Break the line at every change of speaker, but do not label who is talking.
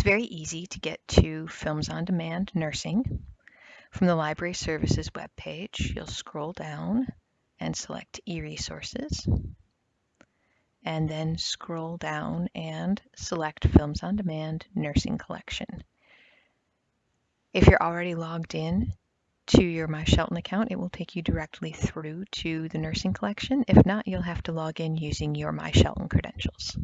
It's very easy to get to Films on Demand Nursing. From the Library Services webpage, you'll scroll down and select e-resources and then scroll down and select Films on Demand Nursing Collection. If you're already logged in to your My Shelton account, it will take you directly through to the nursing collection. If not, you'll have to log in using your My Shelton credentials.